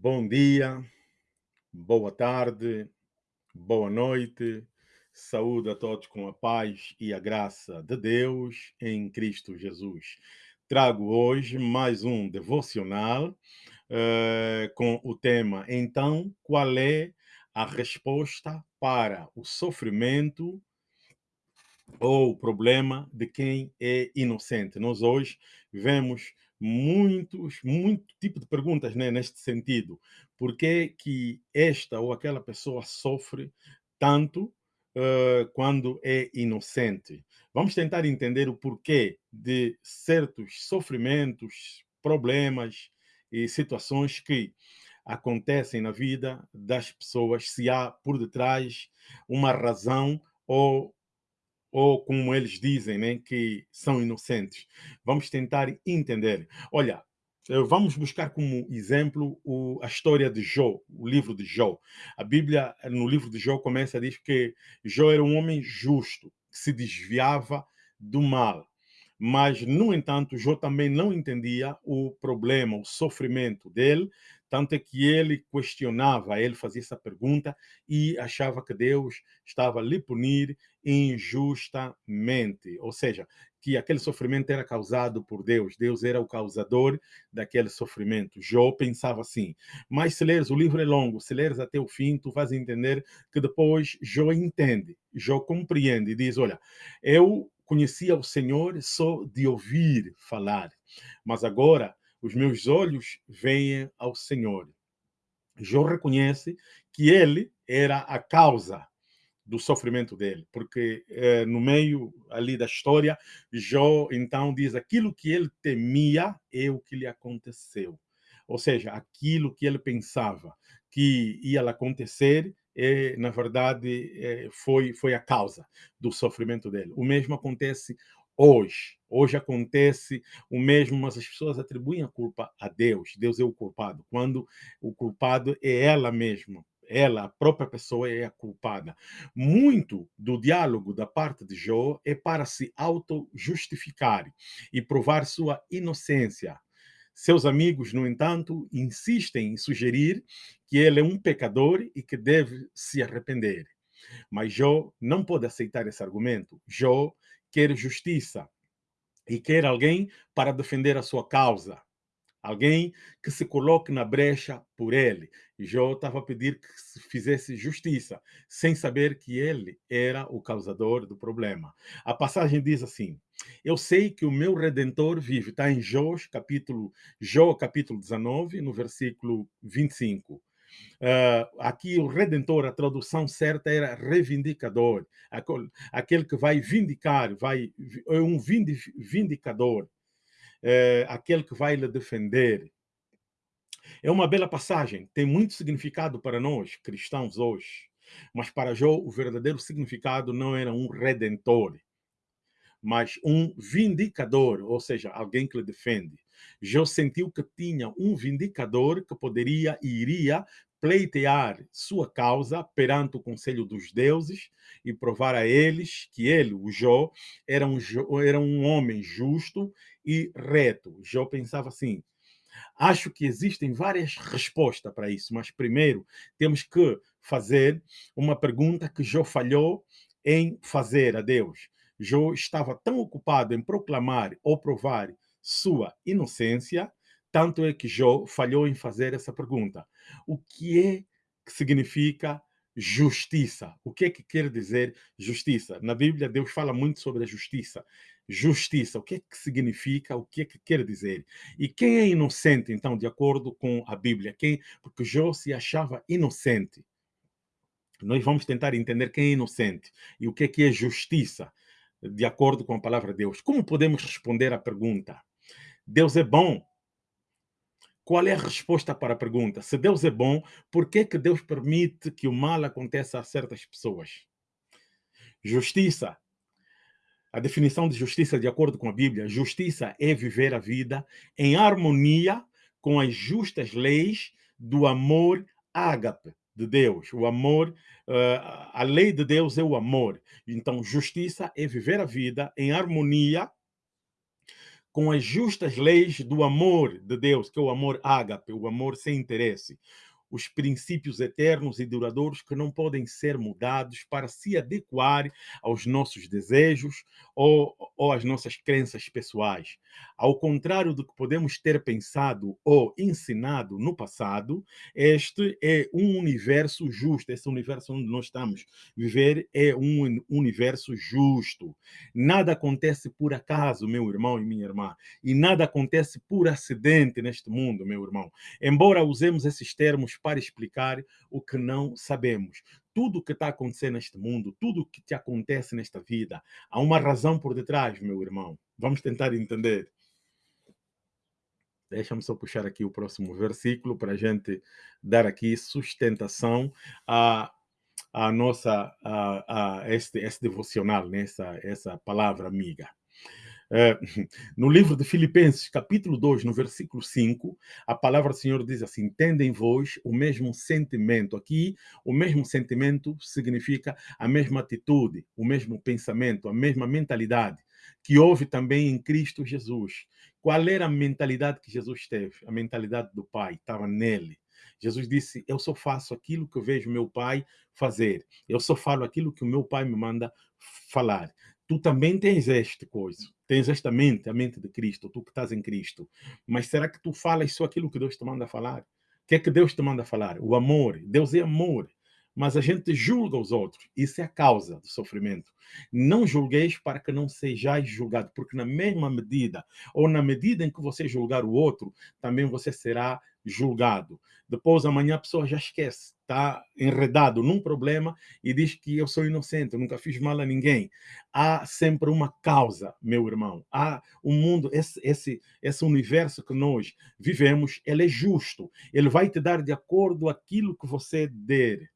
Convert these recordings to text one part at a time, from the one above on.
Bom dia, boa tarde, boa noite. Saúde a todos com a paz e a graça de Deus em Cristo Jesus. Trago hoje mais um devocional uh, com o tema Então, qual é a resposta para o sofrimento ou o problema de quem é inocente? Nós hoje vemos muitos, muito tipo de perguntas né, neste sentido. Por que, que esta ou aquela pessoa sofre tanto uh, quando é inocente? Vamos tentar entender o porquê de certos sofrimentos, problemas e situações que acontecem na vida das pessoas, se há por detrás uma razão ou ou como eles dizem, né, que são inocentes. Vamos tentar entender. Olha, eh, vamos buscar como exemplo o, a história de Jó, o livro de Jó. A Bíblia, no livro de Jó, começa a dizer que Jó era um homem justo, que se desviava do mal. Mas, no entanto, Jó também não entendia o problema, o sofrimento dele, tanto é que ele questionava, ele fazia essa pergunta e achava que Deus estava lhe punir injustamente. Ou seja, que aquele sofrimento era causado por Deus, Deus era o causador daquele sofrimento. Jó pensava assim. Mas se leres, o livro é longo, se leres até o fim, tu vais entender que depois Jó entende, Jó compreende e diz: Olha, eu conhecia o Senhor só de ouvir falar, mas agora os meus olhos veem ao Senhor. Jó reconhece que ele era a causa do sofrimento dele, porque eh, no meio ali da história, Jó então diz aquilo que ele temia é o que lhe aconteceu. Ou seja, aquilo que ele pensava que ia acontecer, é, na verdade, é, foi, foi a causa do sofrimento dele. O mesmo acontece hoje. Hoje acontece o mesmo, mas as pessoas atribuem a culpa a Deus. Deus é o culpado, quando o culpado é ela mesma. Ela, a própria pessoa, é a culpada. Muito do diálogo da parte de Jó é para se auto-justificar e provar sua inocência. Seus amigos, no entanto, insistem em sugerir que ele é um pecador e que deve se arrepender. Mas Jó não pode aceitar esse argumento. Jó quer justiça e quer alguém para defender a sua causa. Alguém que se coloque na brecha por ele. Jó estava a pedir que se fizesse justiça, sem saber que ele era o causador do problema. A passagem diz assim: Eu sei que o meu redentor vive. Está em Jó, capítulo, Jó, capítulo 19, no versículo 25. Uh, aqui o redentor, a tradução certa era reivindicador, aquele que vai vindicar, vai, é um vindicador, é, aquele que vai lhe defender. É uma bela passagem, tem muito significado para nós, cristãos, hoje. Mas para Jó, o verdadeiro significado não era um redentor, mas um vindicador, ou seja, alguém que lhe defende. Jó sentiu que tinha um vindicador que poderia e iria pleitear sua causa perante o conselho dos deuses e provar a eles que ele, o Jó, era um, era um homem justo e reto. Jó pensava assim, acho que existem várias respostas para isso, mas primeiro temos que fazer uma pergunta que Jó falhou em fazer a Deus. Jó estava tão ocupado em proclamar ou provar sua inocência tanto é que Jó falhou em fazer essa pergunta. O que é que significa justiça? O que é que quer dizer justiça? Na Bíblia, Deus fala muito sobre a justiça. Justiça, o que é que significa? O que é que quer dizer? E quem é inocente, então, de acordo com a Bíblia? Quem? Porque Jó se achava inocente. Nós vamos tentar entender quem é inocente e o que é que é justiça, de acordo com a palavra de Deus. Como podemos responder à pergunta? Deus é bom, qual é a resposta para a pergunta? Se Deus é bom, por que, que Deus permite que o mal aconteça a certas pessoas? Justiça. A definição de justiça, de acordo com a Bíblia, justiça é viver a vida em harmonia com as justas leis do amor ágape de Deus. O amor, uh, a lei de Deus é o amor. Então, justiça é viver a vida em harmonia com as justas leis do amor de Deus, que é o amor ágape, o amor sem interesse os princípios eternos e duradouros que não podem ser mudados para se adequar aos nossos desejos ou, ou às nossas crenças pessoais. Ao contrário do que podemos ter pensado ou ensinado no passado, este é um universo justo, esse universo onde nós estamos viver é um universo justo. Nada acontece por acaso, meu irmão e minha irmã, e nada acontece por acidente neste mundo, meu irmão. Embora usemos esses termos para explicar o que não sabemos. Tudo o que está acontecendo neste mundo, tudo o que te acontece nesta vida, há uma razão por detrás, meu irmão. Vamos tentar entender. Deixa-me só puxar aqui o próximo versículo para a gente dar aqui sustentação a, a nossa a, a este, este devocional, nessa né? essa palavra amiga. É, no livro de Filipenses, capítulo 2, no versículo 5, a palavra do Senhor diz assim: Tendem vós o mesmo sentimento. Aqui, o mesmo sentimento significa a mesma atitude, o mesmo pensamento, a mesma mentalidade que houve também em Cristo Jesus. Qual era a mentalidade que Jesus teve? A mentalidade do Pai, estava nele. Jesus disse: Eu só faço aquilo que eu vejo meu pai fazer. Eu só falo aquilo que o meu pai me manda falar tu também tens esta coisa, tens esta mente, a mente de Cristo, tu que estás em Cristo. Mas será que tu falas só aquilo que Deus te manda falar? O que é que Deus te manda falar? O amor. Deus é amor. Mas a gente julga os outros. Isso é a causa do sofrimento. Não julgueis para que não sejais julgado, porque na mesma medida, ou na medida em que você julgar o outro, também você será julgado. Depois, amanhã, a pessoa já esquece, está enredado num problema e diz que eu sou inocente, eu nunca fiz mal a ninguém. Há sempre uma causa, meu irmão. Há um mundo, esse, esse, esse universo que nós vivemos, ele é justo. Ele vai te dar de acordo aquilo que você der.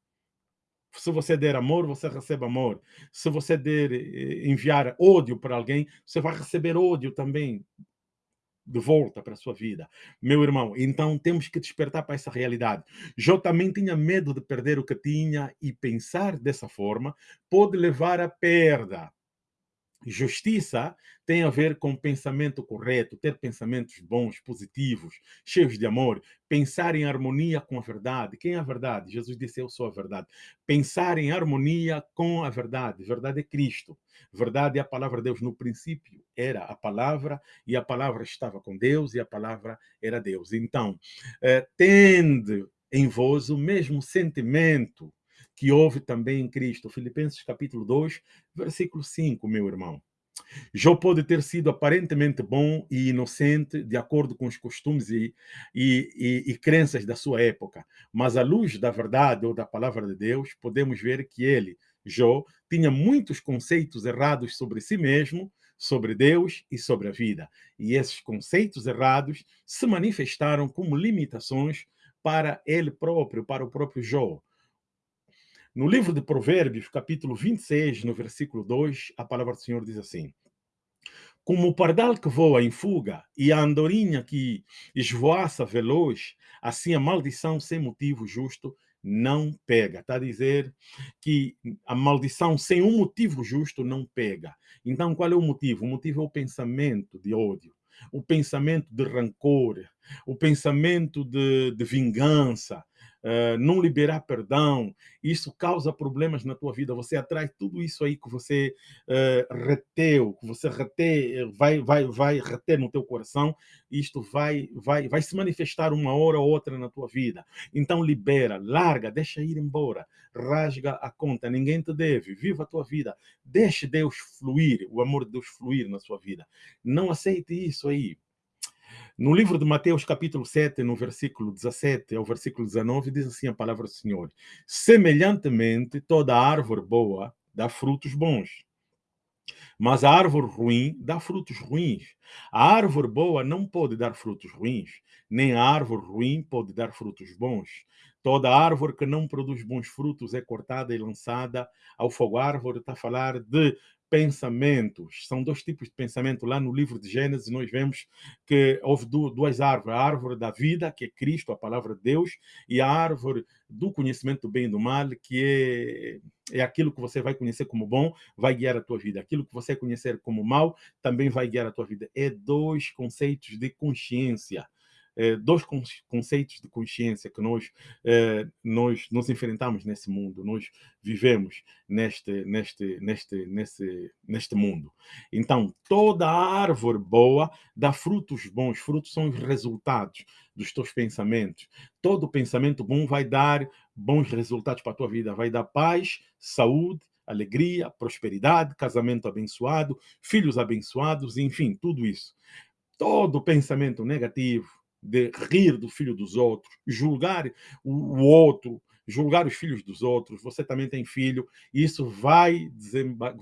Se você der amor, você recebe amor. Se você der eh, enviar ódio para alguém, você vai receber ódio também de volta para a sua vida. Meu irmão, então temos que despertar para essa realidade. Jó também tinha medo de perder o que tinha e pensar dessa forma pode levar à perda. Justiça tem a ver com pensamento correto, ter pensamentos bons, positivos, cheios de amor, pensar em harmonia com a verdade. Quem é a verdade? Jesus disse: Eu sou a verdade. Pensar em harmonia com a verdade. Verdade é Cristo. Verdade é a palavra de Deus. No princípio era a palavra, e a palavra estava com Deus, e a palavra era Deus. Então, eh, tende em vós o mesmo sentimento que houve também em Cristo. Filipenses capítulo 2, versículo 5, meu irmão. Jó pode ter sido aparentemente bom e inocente, de acordo com os costumes e, e, e, e, crenças da sua época, mas à luz da verdade ou da palavra de Deus, podemos ver que ele, Jó, tinha muitos conceitos errados sobre si mesmo, sobre Deus e sobre a vida. E esses conceitos errados se manifestaram como limitações para ele próprio, para o próprio Jó. No livro de Provérbios, capítulo 26, no versículo 2, a palavra do Senhor diz assim: Como o pardal que voa em fuga e a andorinha que esvoaça veloz, assim a maldição sem motivo justo não pega. Está a dizer que a maldição sem um motivo justo não pega. Então, qual é o motivo? O motivo é o pensamento de ódio, o pensamento de rancor, o pensamento de, de vingança, uh, não liberar perdão, isso causa problemas na tua vida. Você atrai tudo isso aí que você uh, reteu, que você rete, vai, vai, vai reter no teu coração, isto vai, vai, vai se manifestar uma hora ou outra na tua vida. Então libera, larga, deixa ir embora, rasga a conta, ninguém te deve, viva a tua vida, deixe Deus fluir, o amor de Deus fluir na sua vida. Não aceite isso aí. No livro de Mateus, capítulo 7, no versículo 17 ao versículo 19, diz assim a palavra do Senhor: Semelhantemente, toda árvore boa dá frutos bons, mas a árvore ruim dá frutos ruins. A árvore boa não pode dar frutos ruins, nem a árvore ruim pode dar frutos bons. Toda árvore que não produz bons frutos é cortada e lançada ao fogo. A árvore está a falar de pensamentos. São dois tipos de pensamento. Lá no livro de Gênesis, nós vemos que houve duas árvores. A árvore da vida, que é Cristo, a palavra de Deus, e a árvore do conhecimento do bem e do mal, que é, é aquilo que você vai conhecer como bom, vai guiar a tua vida. Aquilo que você conhecer como mal, também vai guiar a tua vida. É dois conceitos de consciência. É, dois conceitos de consciência que nós, é, nós enfrentamos nesse mundo, nós vivemos neste, neste, neste, neste, neste mundo. Então, toda árvore boa dá frutos bons, frutos são os resultados dos teus pensamentos. Todo pensamento bom vai dar bons resultados para a tua vida, vai dar paz, saúde, alegria, prosperidade, casamento abençoado, filhos abençoados, enfim, tudo isso. Todo pensamento negativo, de rir do filho dos outros, julgar o outro, julgar os filhos dos outros, você também tem filho, e isso vai,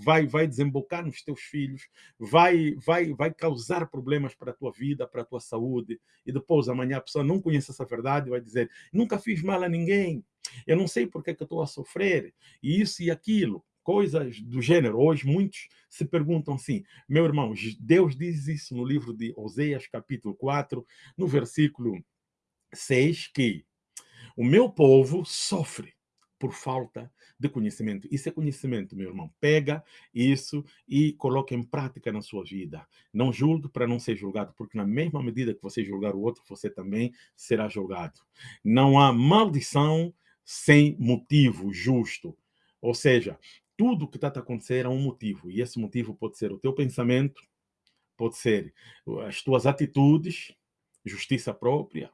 vai, vai desembocar nos teus filhos, vai, vai, vai causar problemas para a tua vida, para a tua saúde, e depois amanhã a pessoa não conhece essa verdade vai dizer, nunca fiz mal a ninguém, eu não sei por que, que eu estou a sofrer, e isso e aquilo coisas do gênero. Hoje muitos se perguntam assim, meu irmão, Deus diz isso no livro de Oséias, capítulo 4, no versículo 6, que o meu povo sofre por falta de conhecimento. Isso é conhecimento, meu irmão. Pega isso e coloca em prática na sua vida. Não julgue para não ser julgado, porque na mesma medida que você julgar o outro, você também será julgado. Não há maldição sem motivo justo. Ou seja, tudo que está a acontecer há um motivo, e esse motivo pode ser o teu pensamento, pode ser as tuas atitudes, justiça própria,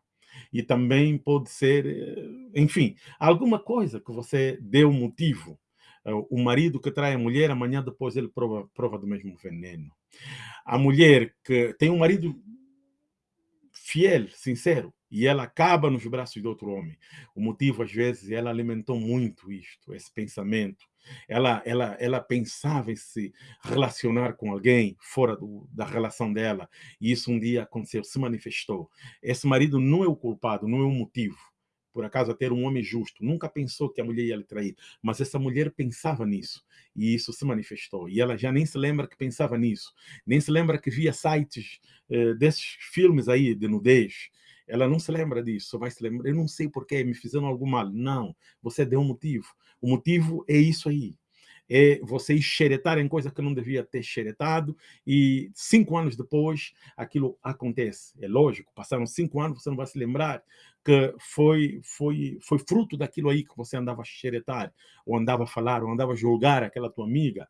e também pode ser, eh, enfim, alguma coisa que você deu motivo. Eh, o marido que trai a mulher, amanhã depois ele prova, prova do mesmo veneno. A mulher que tem um marido fiel, sincero, e ela acaba nos braços de outro homem. O motivo, às vezes, ela alimentou muito isto, esse pensamento. Ela, ela, ela pensava em se relacionar com alguém fora do, da relação dela, e isso um dia aconteceu, se manifestou. Esse marido não é o culpado, não é o motivo por acaso ter um homem justo, nunca pensou que a mulher ia lhe trair, mas essa mulher pensava nisso e isso se manifestou. E ela já nem se lembra que pensava nisso, nem se lembra que via sites eh, desses filmes aí de nudez. Ela não se lembra disso, vai se lembrar. Eu não sei porquê, me fizeram algo mal. Não, você deu um motivo. O motivo é isso aí é você xeretar em coisa que não devia ter xeretado e cinco anos depois aquilo acontece. É lógico, passaram cinco anos, você não vai se lembrar que foi, foi, foi fruto daquilo aí que você andava a xeretar, ou andava a falar, ou andava a julgar aquela tua amiga,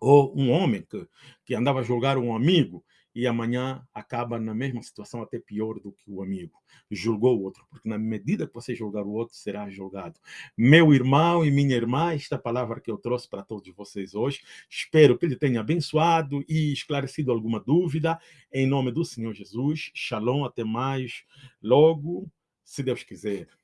ou um homem que, que andava a julgar um amigo, e amanhã acaba na mesma situação, até pior do que o amigo. Julgou o outro, porque na medida que você julgar o outro, será julgado. Meu irmão e minha irmã, esta palavra que eu trouxe para todos vocês hoje, espero que ele tenha abençoado e esclarecido alguma dúvida. Em nome do Senhor Jesus, shalom, até mais logo, se Deus quiser.